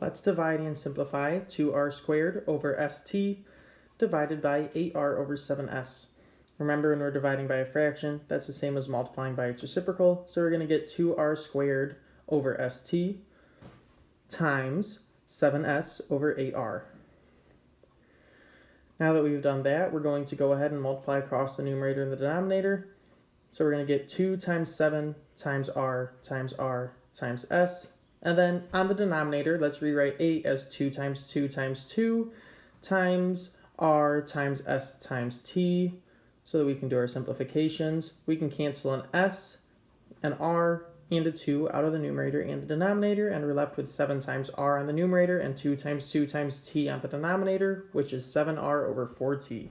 Let's divide and simplify 2r squared over st divided by 8r over 7s. Remember when we're dividing by a fraction, that's the same as multiplying by its reciprocal. So we're going to get 2r squared over st times 7s over 8r. Now that we've done that, we're going to go ahead and multiply across the numerator and the denominator. So we're going to get 2 times 7 times r times r times s. And then on the denominator, let's rewrite 8 as 2 times 2 times 2 times r times s times t so that we can do our simplifications. We can cancel an s, an r, and a 2 out of the numerator and the denominator, and we're left with 7 times r on the numerator and 2 times 2 times t on the denominator, which is 7r over 4t.